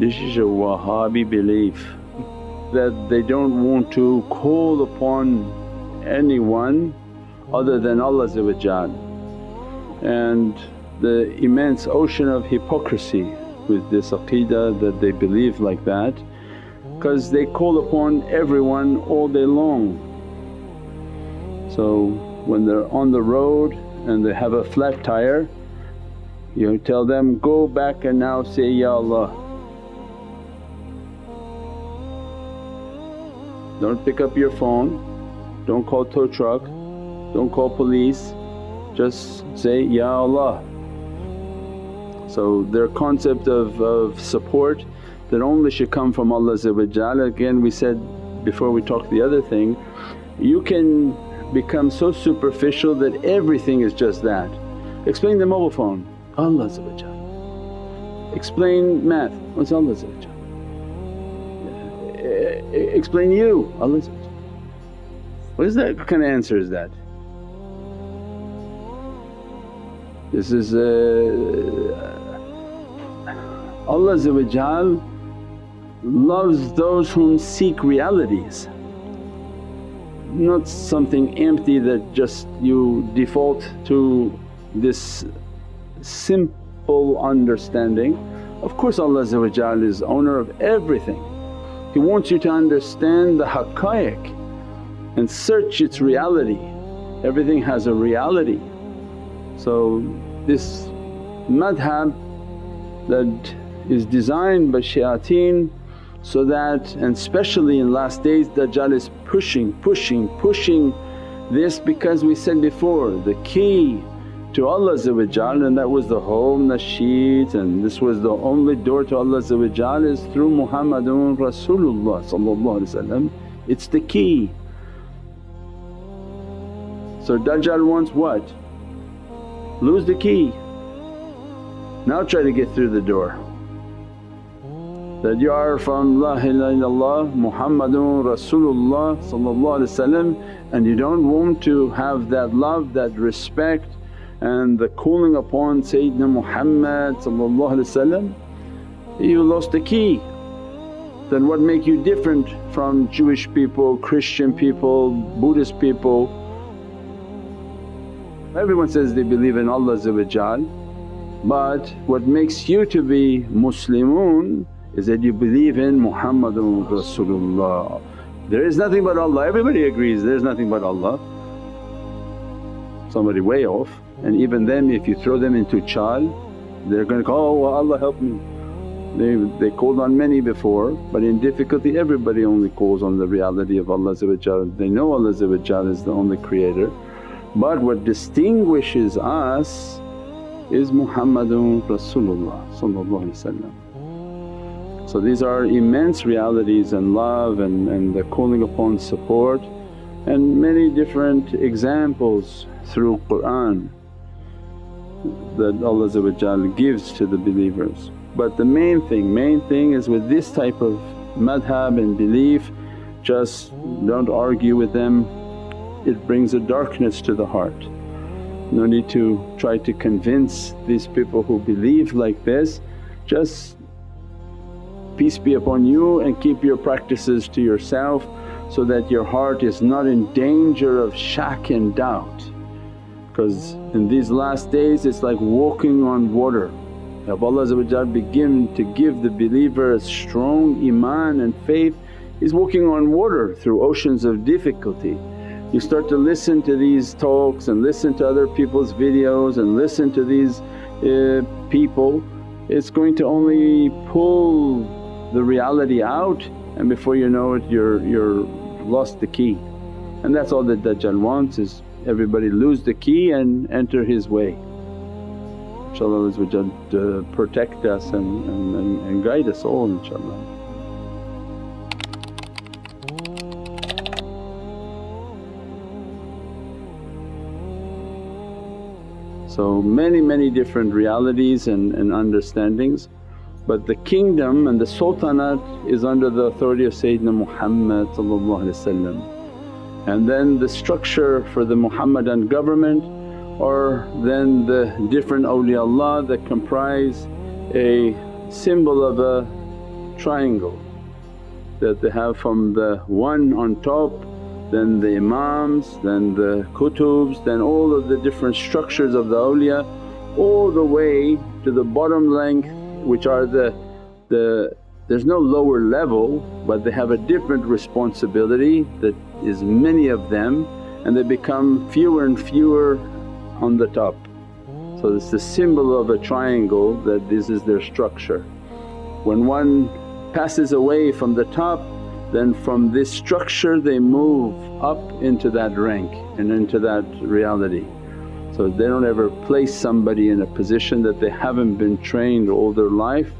This is a Wahhabi belief that they don't want to call upon anyone other than Allah and the immense ocean of hypocrisy with this aqeedah that they believe like that because they call upon everyone all day long. So when they're on the road and they have a flat tire you tell them, go back and now say, Ya Allah. Don't pick up your phone, don't call tow truck, don't call police, just say, Ya Allah. So their concept of, of support that only should come from Allah Again we said before we talked the other thing, you can become so superficial that everything is just that. Explain the mobile phone, Allah Explain math, what's Allah Explain you, Allah What is that kind of answer is that? This is uh, Allah loves those whom seek realities not something empty that just you default to this simple understanding. Of course Allah is owner of everything. He wants you to understand the haqqaiq and search its reality. Everything has a reality. So this madhab that is designed by shayateen so that and especially in last days Dajjal is pushing, pushing, pushing this because we said before the key to Allah and that was the whole nasheed and this was the only door to Allah is through Muhammadun Rasulullah it's the key. So Dajjal wants what? Lose the key, now try to get through the door that you are from La ilaha illallah Muhammadun Rasulullah and you don't want to have that love, that respect and the calling upon Sayyidina Muhammad you lost the key. Then what make you different from Jewish people, Christian people, Buddhist people? Everyone says they believe in Allah but what makes you to be Muslimun is that you believe in Muhammadun Rasulullah. There is nothing but Allah, everybody agrees there is nothing but Allah. Somebody way off. And even them if you throw them into chal they're going to call, oh Allah help me. They, they called on many before but in difficulty everybody only calls on the reality of Allah They know Allah is the only creator. But what distinguishes us is Muhammadun Rasulullah so these are immense realities and love and, and the calling upon support and many different examples through Qur'an that Allah gives to the believers. But the main thing, main thing is with this type of madhab and belief just don't argue with them, it brings a darkness to the heart. No need to try to convince these people who believe like this, just peace be upon you and keep your practices to yourself so that your heart is not in danger of shak and doubt. Because in these last days it's like walking on water. If Allah begin to give the believer a strong iman and faith, He's walking on water through oceans of difficulty. You start to listen to these talks and listen to other people's videos and listen to these uh, people, it's going to only pull the reality out and before you know it you're, you're lost the key. And that's all that Dajjal wants is everybody lose the key and enter his way. InshaAllah to uh, protect us and, and, and guide us all inshaAllah. So many many different realities and, and understandings but the kingdom and the sultanate is under the authority of Sayyidina Muhammad and then the structure for the Muhammadan government or then the different awliyaullah that comprise a symbol of a triangle that they have from the one on top, then the imams, then the kutubs, then all of the different structures of the awliya all the way to the bottom length which are the, the there's no lower level but they have a different responsibility that is many of them and they become fewer and fewer on the top. So it's the symbol of a triangle that this is their structure. When one passes away from the top then from this structure they move up into that rank and into that reality. So they don't ever place somebody in a position that they haven't been trained all their life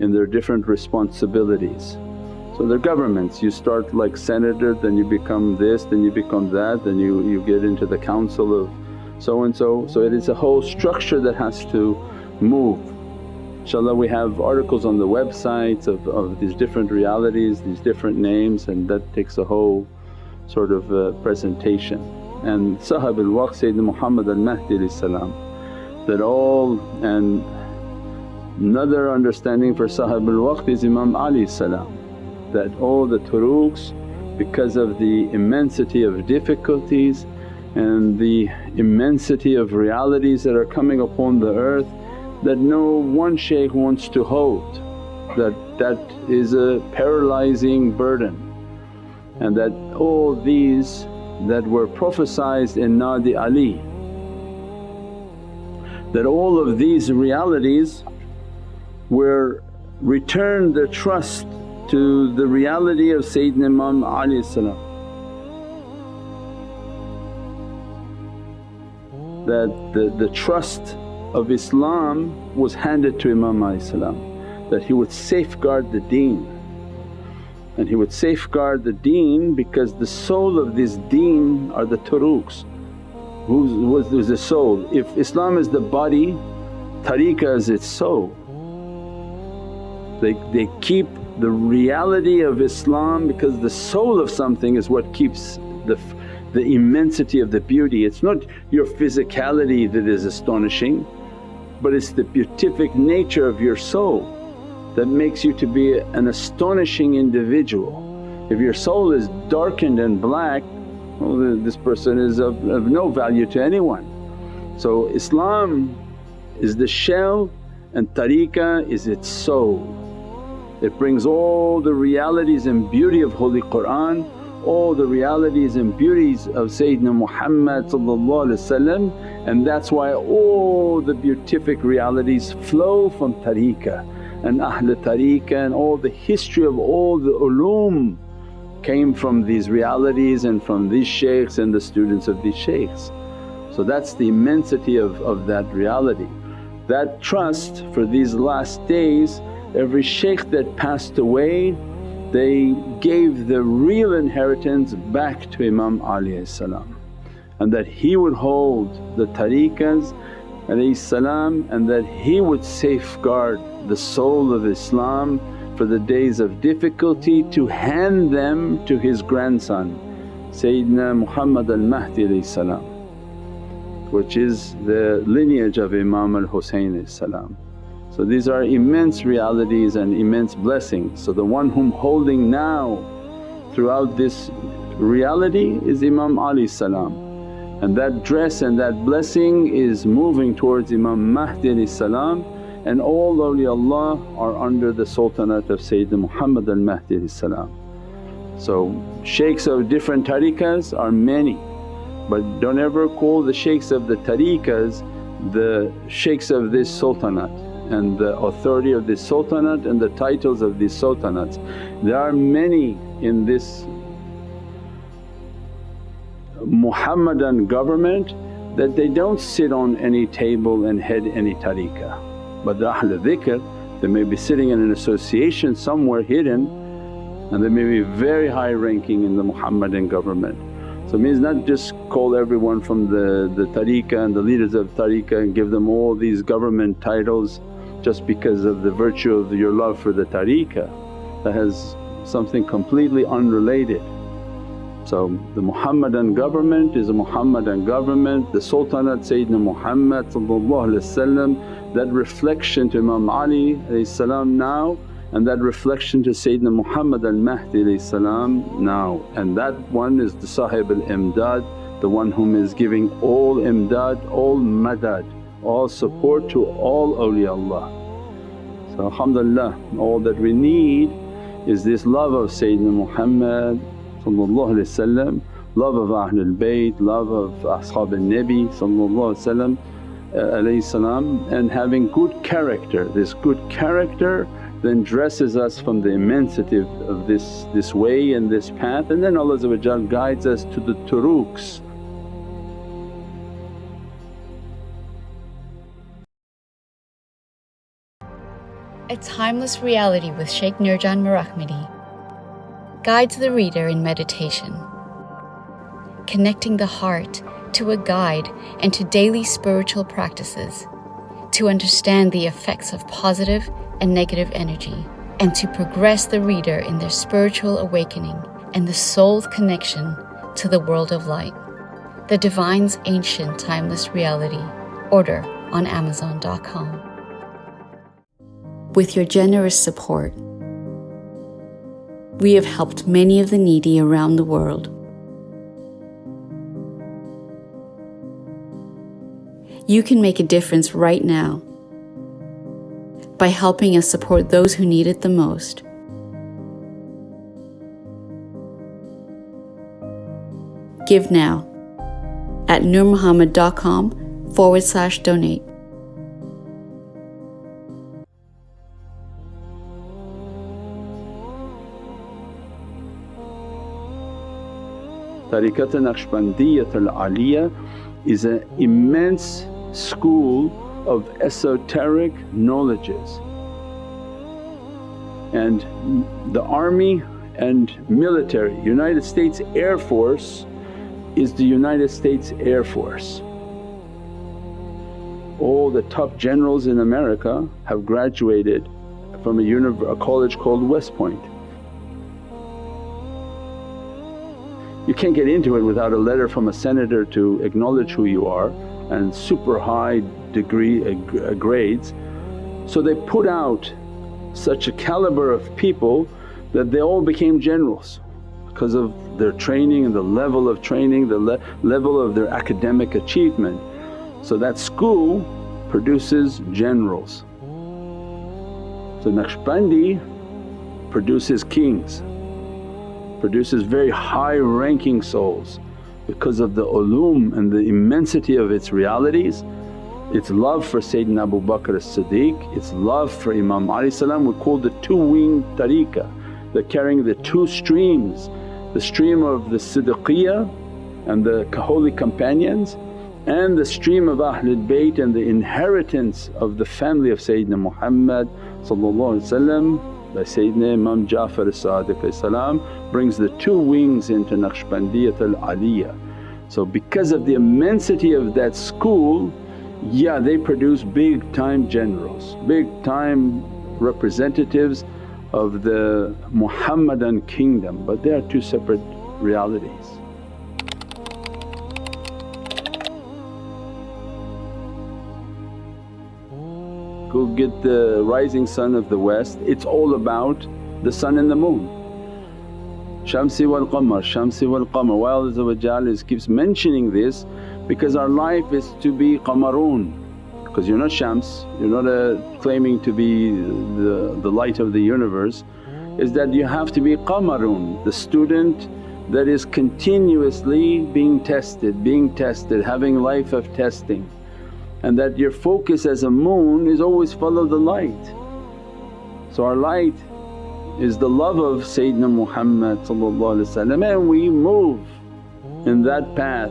in their different responsibilities. So they're governments, you start like senator, then you become this, then you become that, then you, you get into the council of so and so. So it is a whole structure that has to move. InshaAllah we have articles on the websites of, of these different realities, these different names and that takes a whole sort of uh, presentation. And Sahib al-Waqt Sayyidina Muhammad al-Mahdi that all and another understanding for Sahib al-Waqt is Imam Ali that all the turuqs because of the immensity of difficulties and the immensity of realities that are coming upon the earth that no one shaykh wants to hold that that is a paralyzing burden and that all these that were prophesied in Nadi Ali. That all of these realities were return the trust to the reality of Sayyidina Imam Ali that the, the trust of Islam was handed to Imam Ali that he would safeguard the deen and he would safeguard the deen because the soul of this deen are the turuqs. Who's, who's the soul? If Islam is the body, tariqah is its soul. They, they keep the reality of Islam because the soul of something is what keeps the, the immensity of the beauty. It's not your physicality that is astonishing but it's the beatific nature of your soul that makes you to be an astonishing individual. If your soul is darkened and black, well this person is of, of no value to anyone. So Islam is the shell and tariqah is its soul. It brings all the realities and beauty of Holy Qur'an, all the realities and beauties of Sayyidina Muhammad and that's why all the beatific realities flow from tariqah and Ahl tariqah and all the history of all the ulum came from these realities and from these shaykhs and the students of these shaykhs. So that's the immensity of, of that reality. That trust for these last days every shaykh that passed away they gave the real inheritance back to Imam Ali and that he would hold the tariqahs and that he would safeguard the soul of Islam for the days of difficulty to hand them to his grandson Sayyidina Muhammad al-Mahdi which is the lineage of Imam al-Husayn so these are immense realities and immense blessings. So the one whom holding now throughout this reality is Imam Ali salam and that dress and that blessing is moving towards Imam Mahdi salam and all awliyaullah are under the sultanate of Sayyidina Muhammad al-Mahdi salam. So shaykhs of different tariqahs are many but don't ever call the shaykhs of the tariqahs the shaykhs of this sultanate and the authority of this sultanate and the titles of these sultanates. There are many in this Muhammadan government that they don't sit on any table and head any tariqah. But the Ahl dhikr they may be sitting in an association somewhere hidden and they may be very high ranking in the Muhammadan government. So it means not just call everyone from the, the tariqah and the leaders of tariqah and give them all these government titles just because of the virtue of your love for the tariqah that has something completely unrelated. So the Muhammadan government is a Muhammadan government, the Sultanate Sayyidina Muhammad that reflection to Imam Ali now and that reflection to Sayyidina Muhammad al-Mahdi now and that one is the Sahib al-Imdad, the one whom is giving all imdad, all madad, all support to all awliyaullah. So alhamdulillah all that we need is this love of Sayyidina Muhammad love of Ahlul Bayt, love of Ashab al-Nabi uh, and having good character. This good character then dresses us from the immensity of, this, this way and this path and then Allah guides us to the turuqs. A timeless reality with Shaykh Nurjan Mirahmadi guides the reader in meditation, connecting the heart to a guide and to daily spiritual practices to understand the effects of positive and negative energy and to progress the reader in their spiritual awakening and the soul's connection to the world of light. The Divine's Ancient Timeless Reality. Order on Amazon.com. With your generous support, we have helped many of the needy around the world. You can make a difference right now by helping us support those who need it the most. Give now at nurmuhammad.com forward slash donate. Tariqat Naqshbandiyyat al-Aliyah is an immense school of esoteric knowledges and the army and military, United States Air Force is the United States Air Force. All the top generals in America have graduated from a, a college called West Point. You can't get into it without a letter from a senator to acknowledge who you are and super high degree uh, uh, grades. So they put out such a caliber of people that they all became generals because of their training and the level of training, the le level of their academic achievement. So that school produces generals. So Naqshbandi produces kings, produces very high ranking souls because of the ulum and the immensity of its realities. Its love for Sayyidina Abu Bakr as-Siddiq, its love for Imam Ali we call the two-winged tariqah, the carrying the two streams, the stream of the Siddiqiyah and the holy companions and the stream of Ahlul Bayt and the inheritance of the family of Sayyidina Muhammad by Sayyidina Imam Ja'far as-Sadiq brings the two wings into Naqshbandiyat al-Aliyah. So because of the immensity of that school, yeah they produce big time generals, big time representatives of the Muhammadan kingdom but they are two separate realities. Go get the rising sun of the west, it's all about the sun and the moon. Shamsi wal qamar, Shamsi wal qamar. Why Allah keeps mentioning this because our life is to be qamarun because you're not Shams, you're not a claiming to be the, the light of the universe is that you have to be qamarun, the student that is continuously being tested, being tested, having life of testing and that your focus as a moon is always follow the light. So our light is the love of Sayyidina Muhammad and we move in that path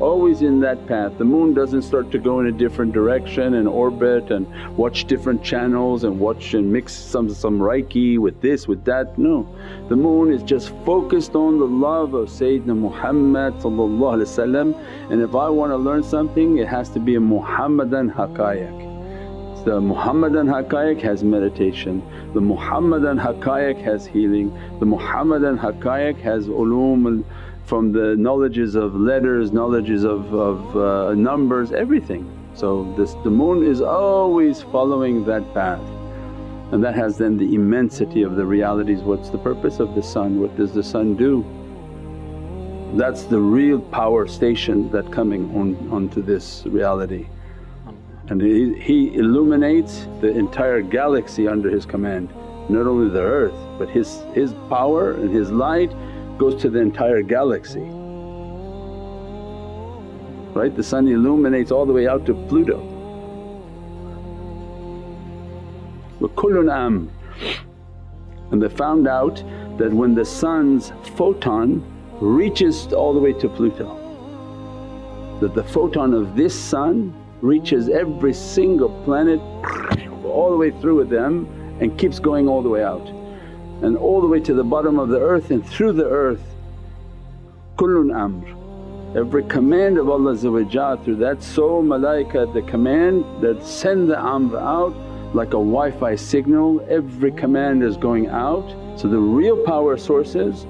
always in that path. The moon doesn't start to go in a different direction and orbit and watch different channels and watch and mix some, some reiki with this with that, no. The moon is just focused on the love of Sayyidina Muhammad and if I want to learn something it has to be a Muhammadan haqqaiq. The Muhammadan haqqaiq has meditation, the Muhammadan haqqaiq has healing, the Muhammadan haqqaiq has ulum from the knowledges of letters, knowledges of, of uh, numbers, everything. So this, the moon is always following that path And that has then the immensity of the realities. What's the purpose of the sun? What does the sun do? That's the real power station that coming on, onto this reality. And he, he illuminates the entire galaxy under his command, not only the earth but his, his power and his light goes to the entire galaxy. Right? The sun illuminates all the way out to Pluto. وَكُلٌّ am. And they found out that when the sun's photon reaches all the way to Pluto, that the photon of this sun reaches every single planet all the way through with them and keeps going all the way out and all the way to the bottom of the earth and through the earth. Kullun amr. Every command of Allah through that soul malaika the command that send the amr out like a Wi-Fi signal, every command is going out. So the real power sources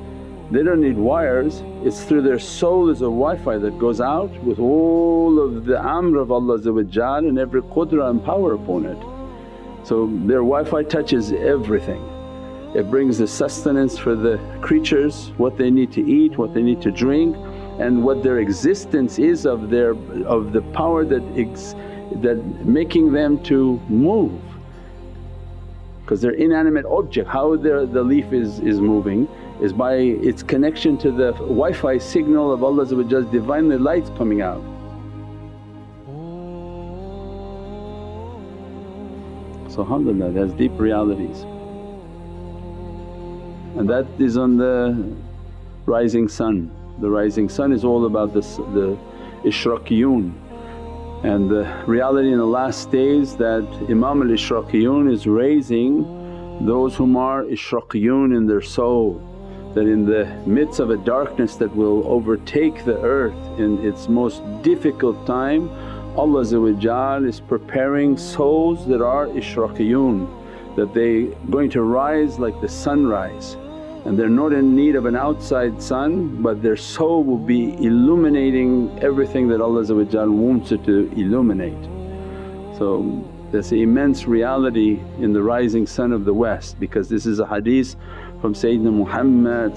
they don't need wires, it's through their soul is a Wi-Fi that goes out with all of the amr of Allah and every qudra and power upon it. So their Wi-Fi touches everything. It brings the sustenance for the creatures, what they need to eat, what they need to drink and what their existence is of their of the power that ex, that making them to move because they're inanimate object. How the leaf is, is moving is by its connection to the Wi-Fi signal of Allah's Divinely light coming out. So alhamdulillah that's deep realities and that is on the rising sun. The rising sun is all about this, the ishraqiyun and the reality in the last days that Imam al-Ishraqiyun is raising those whom are ishraqiyun in their soul. That in the midst of a darkness that will overtake the earth in its most difficult time Allah is preparing souls that are ishraqiyun that they going to rise like the sunrise and they're not in need of an outside sun but their soul will be illuminating everything that Allah wants it to illuminate. So there's an immense reality in the rising sun of the west because this is a hadith from Sayyidina Muhammad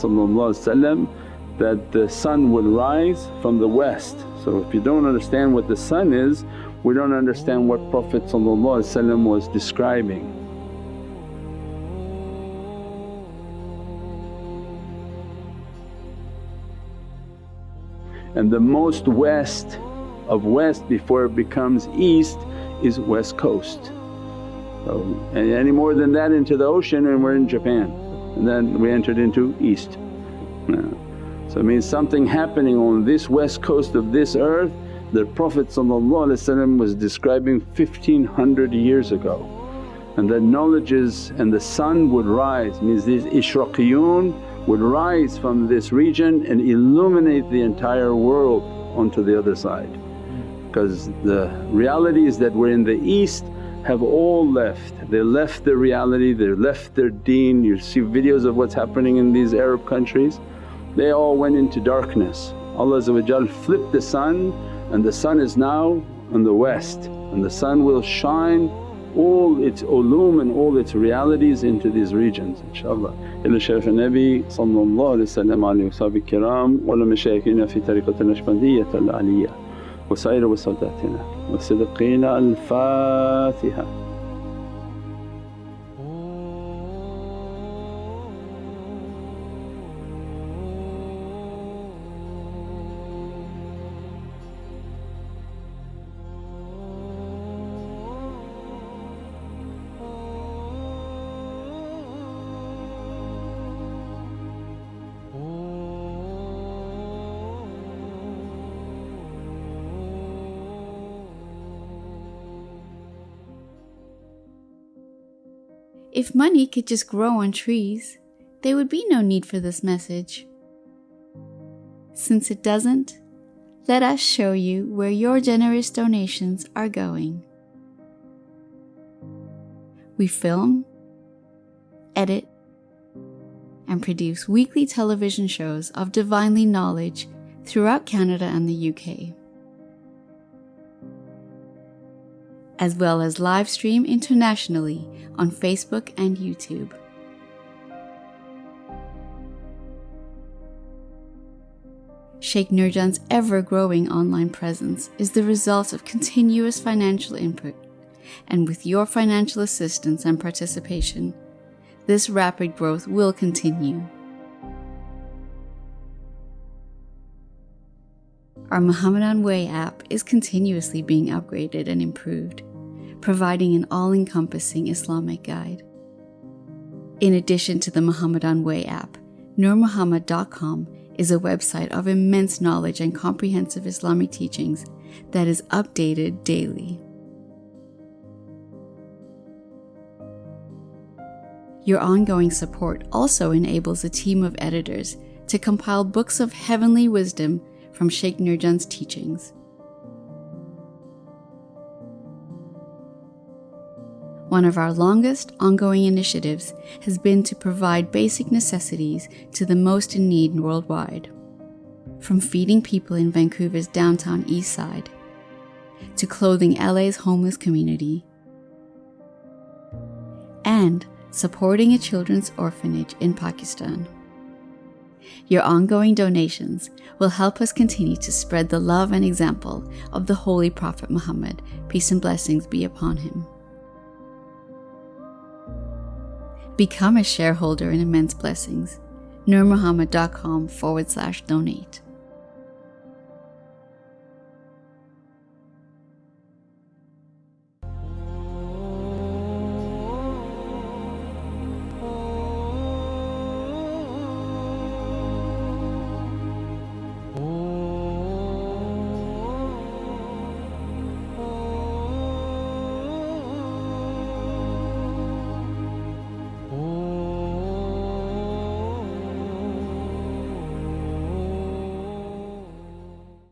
that the sun will rise from the west. So if you don't understand what the sun is we don't understand what Prophet was describing. And the most west of west before it becomes east is west coast. So, any more than that into the ocean and we're in Japan and then we entered into east. So it means something happening on this west coast of this earth that Prophet was describing 1500 years ago and that knowledges and the sun would rise means these ishraqiyun would rise from this region and illuminate the entire world onto the other side. Because the realities that we're in the east have all left, they left their reality, they left their deen. You see videos of what's happening in these Arab countries, they all went into darkness. Allah flipped the sun and the sun is now on the west and the sun will shine all its ulum and all its realities into these regions inshaAllah. Ila Shaykh Nabi sallallahu alayhi wa kiram wa mashayikhina fi tariqat al-Naqshbandiyyah al-Aliyah wa sayra wa sadatina wa siddiqina al-Fatiha. If money could just grow on trees, there would be no need for this message. Since it doesn't, let us show you where your generous donations are going. We film, edit, and produce weekly television shows of divinely knowledge throughout Canada and the UK. As well as live stream internationally on Facebook and YouTube. Sheikh Nurjan's ever growing online presence is the result of continuous financial input, and with your financial assistance and participation, this rapid growth will continue. Our Muhammadan Way app is continuously being upgraded and improved, providing an all encompassing Islamic guide. In addition to the Muhammadan Way app, NurMuhammad.com is a website of immense knowledge and comprehensive Islamic teachings that is updated daily. Your ongoing support also enables a team of editors to compile books of heavenly wisdom from Sheikh Nurjan's teachings. One of our longest ongoing initiatives has been to provide basic necessities to the most in need worldwide. From feeding people in Vancouver's downtown east side, to clothing LA's homeless community, and supporting a children's orphanage in Pakistan. Your ongoing donations will help us continue to spread the love and example of the Holy Prophet Muhammad, peace and blessings be upon him. Become a shareholder in Immense Blessings. NurMuhammad.com forward slash donate.